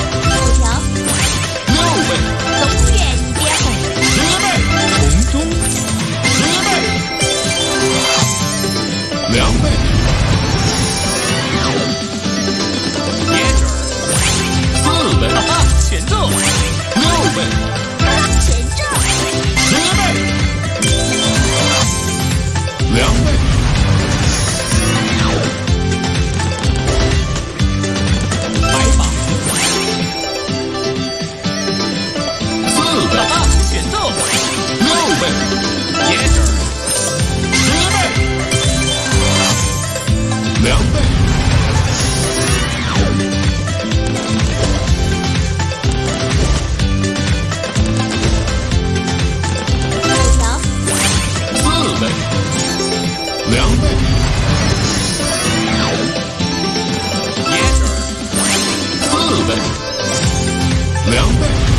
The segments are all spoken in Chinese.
Sunday. 倍，两倍，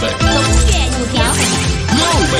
倍，龙卷五条，六倍，